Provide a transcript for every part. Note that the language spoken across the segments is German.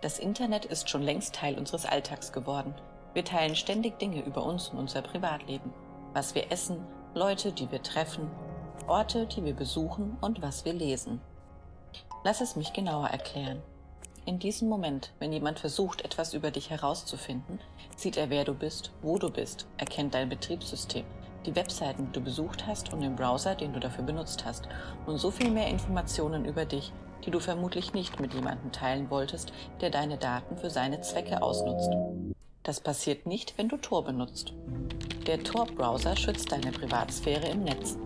Das Internet ist schon längst Teil unseres Alltags geworden. Wir teilen ständig Dinge über uns und unser Privatleben. Was wir essen, Leute, die wir treffen, Orte, die wir besuchen und was wir lesen. Lass es mich genauer erklären. In diesem Moment, wenn jemand versucht, etwas über dich herauszufinden, sieht er, wer du bist, wo du bist, erkennt dein Betriebssystem, die Webseiten, die du besucht hast und den Browser, den du dafür benutzt hast und so viel mehr Informationen über dich, die du vermutlich nicht mit jemandem teilen wolltest, der deine Daten für seine Zwecke ausnutzt. Das passiert nicht, wenn du Tor benutzt. Der Tor-Browser schützt deine Privatsphäre im Netz.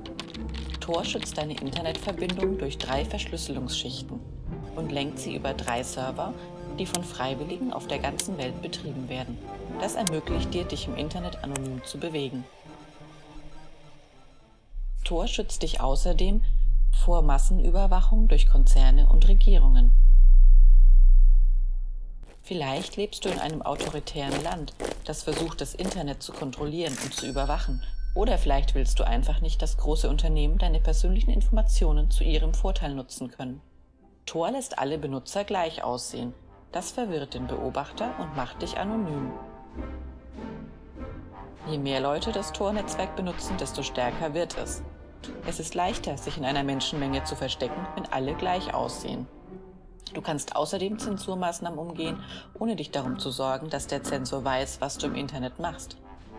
Tor schützt deine Internetverbindung durch drei Verschlüsselungsschichten und lenkt sie über drei Server, die von Freiwilligen auf der ganzen Welt betrieben werden. Das ermöglicht dir, dich im Internet anonym zu bewegen. Tor schützt dich außerdem vor Massenüberwachung durch Konzerne und Regierungen. Vielleicht lebst du in einem autoritären Land, das versucht, das Internet zu kontrollieren und zu überwachen. Oder vielleicht willst du einfach nicht, dass große Unternehmen deine persönlichen Informationen zu ihrem Vorteil nutzen können. Tor lässt alle Benutzer gleich aussehen. Das verwirrt den Beobachter und macht dich anonym. Je mehr Leute das Tor-Netzwerk benutzen, desto stärker wird es. Es ist leichter, sich in einer Menschenmenge zu verstecken, wenn alle gleich aussehen. Du kannst außerdem Zensurmaßnahmen umgehen, ohne dich darum zu sorgen, dass der Zensor weiß, was du im Internet machst.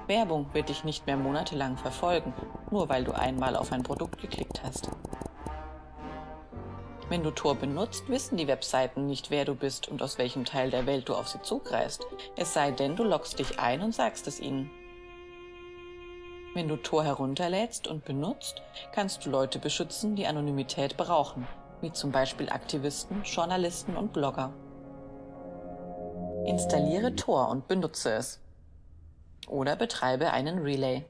Werbung wird dich nicht mehr monatelang verfolgen, nur weil du einmal auf ein Produkt geklickt hast. Wenn du Tor benutzt, wissen die Webseiten nicht, wer du bist und aus welchem Teil der Welt du auf sie zugreifst, es sei denn, du loggst dich ein und sagst es ihnen. Wenn du Tor herunterlädst und benutzt, kannst du Leute beschützen, die Anonymität brauchen, wie zum Beispiel Aktivisten, Journalisten und Blogger. Installiere Tor und benutze es. Oder betreibe einen Relay.